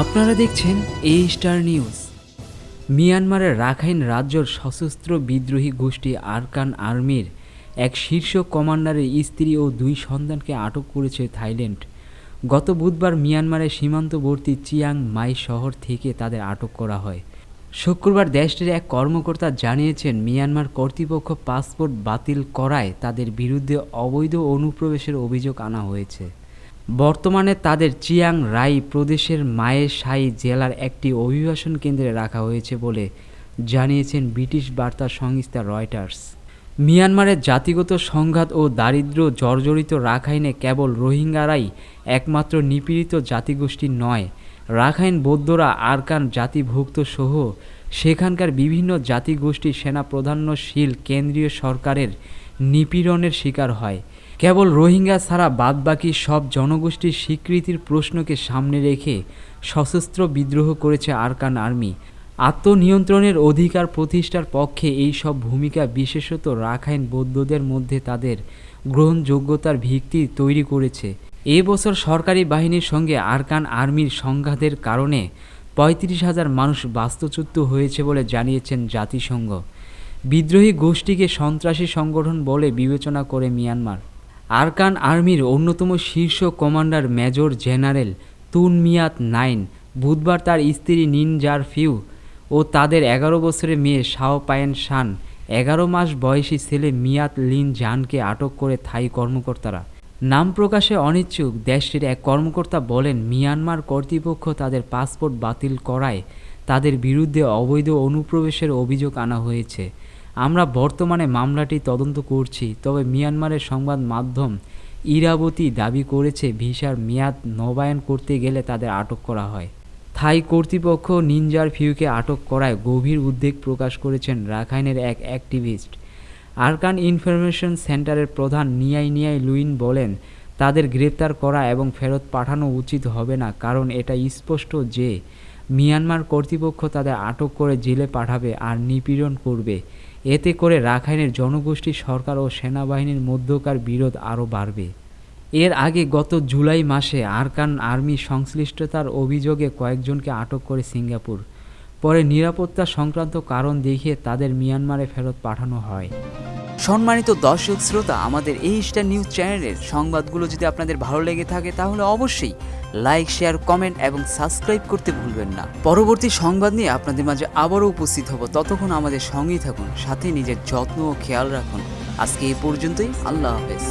আপনারা দেখছেন এ স্টার নিউজ মিয়ানমারের রাখাইন রাজ্যর সশস্ত্র বিদ্রোহী গোষ্ঠী আরকান আর্মির এক শীর্ষ কমান্ডারের স্ত্রী ও দুই সন্তানকে আটক করেছে থাইল্যান্ড। গত বুধবার মিয়ানমারের সীমান্তবর্তী চিয়াং মাই শহর থেকে তাদের আটক করা হয়। শুক্রবার দেশটির এক কর্মকর্তা জানিয়েছেন, মিয়ানমার কর্তৃপক্ষ পাসপোর্ট বাতিল করায় তাদের বিরুদ্ধে অবৈধ অনুপ্রবেশের অভিযোগ আনা হয়েছে। বর্তমানে তাদের চিয়াং রাই প্রদেশের মায়ে সাই জেলার একটি অভিবাসন কেন্দ্রে রাখা হয়েছে বলে জানিয়েছেন ব্রিটিশ বার্তা সংস্থা রয়টার্স। মিয়ানমারের জাতিগত সংঘাত ও দারিদ্র্য জর্জরিত রাখাইনে কেবল রোহিঙ্গারাই একমাত্র নিপীড়িত জাতিগোষ্ঠী নয়, রাখাইন বৌদ্ধরা আরকান জাতিভুক্ত সহ সেখানকার বিভিন্ন জাতিগোষ্ঠী সেনা প্রাধান্যশীল কেন্দ্রীয় সরকারের নিপীড়নের শিকার হয়। কেবল রোহিঙ্গা ছাড়া বাদবাকি সব জনগোষ্ঠীর স্বীকৃতির প্রশ্নকে সামনে রেখে সশস্ত্র বিদ্রোহ করেছে আরকান আর্মি। আত্মনিয়ন্ত্রণের অধিকার প্রতিষ্ঠার পক্ষে এই সব ভূমিকা বিশেষত রাখাইন বৌদ্ধদের মধ্যে তাদের গ্রহণযোগ্যতার ভিত্তি তৈরি করেছে। এ বছর সরকারি বাহিনীর সঙ্গে আরকান আর্মির সংঘাতের কারণে পঁয়ত্রিশ হাজার মানুষ বাস্তুচ্যুত হয়েছে বলে জানিয়েছেন জাতিসংঘ। বিদ্রোহী গোষ্ঠীকে সন্ত্রাসী সংগঠন বলে বিবেচনা করে মিয়ানমার। আরকান আর্মির অন্যতম শীর্ষ commander major general Tun Myat Naing বুধবার তার স্ত্রী নিনজার ফিউ ও তাদের এগারো বছরের মেয়ে শাও পায়েন শান, এগারো মাস বয়সী ছেলে মিয়াত লিন জানকে আটক করে থাই কর্মকর্তারা। নাম প্রকাশে অনিচ্ছুক, দেশটির এক কর্মকর্তা বলেন, মিয়ানমার কর্তৃপক্ষ তাদের পাসপোর্ট বাতিল করায় তাদের বিরুদ্ধে অবৈধ অনুপ্রবেশের অভিযোগ আনা হয়েছে। আমরা বর্তমানে মামলাটি তদন্ত করছি, তবে মিয়ানমারের সংবাদ মাধ্যম ইরাবতী দাবি করেছে ভিসার মেয়াদ নবায়ন করতে গেলে তাদের আটক করা হয়। থাই কর্তৃপক্ষ নিনজার ফিউকে আটক করায় গভীর উদ্বেগ প্রকাশ করেছেন রাখাইনের এক অ্যাক্টিভিস্ট। আরকান ইনফরমেশন সেন্টারের প্রধান নিয়াই নিয়াই লুইন বলেন, তাদের গ্রেপ্তার করা এবং ফেরত পাঠানো উচিত হবে না, কারণ এটা স্পষ্ট যে, মিয়ানমার কর্তৃপক্ষ তাদের আটক করে জেলে পাঠাবে আর নিপীড়ন করবে। এতে করে রাখাইনের জনগোষ্ঠী, সরকার ও সেনাবাহিনীর মধ্যকার বিরোধ আরও বাড়বে। এর আগে গত জুলাই মাসে আরকান আর্মি সংশ্লিষ্টতার অভিযোগে কয়েকজনকে আটক করে সিঙ্গাপুর। পরে নিরাপত্তা সংক্রান্ত কারণ দেখিয়ে তাদের মিয়ানমারে ফেরত পাঠানো হয়। সম্মানিত দর্শক শ্রোতা, আমাদের এই স্টার নিউজ চ্যানেলের সংবাদগুলো যদি আপনাদের ভালো লেগে থাকে, তাহলে অবশ্যই লাইক শেয়ার কমেন্ট এবং সাবস্ক্রাইব করতে ভুলবেন না। পরবর্তী সংবাদ নিয়ে আপনাদের মাঝে আবারও উপস্থিত হব। ততক্ষণ আমাদের সঙ্গেই থাকুন, সাথে নিজের যত্ন ও খেয়াল রাখুন। আজকে এই পর্যন্তই, আল্লাহ হাফেজ।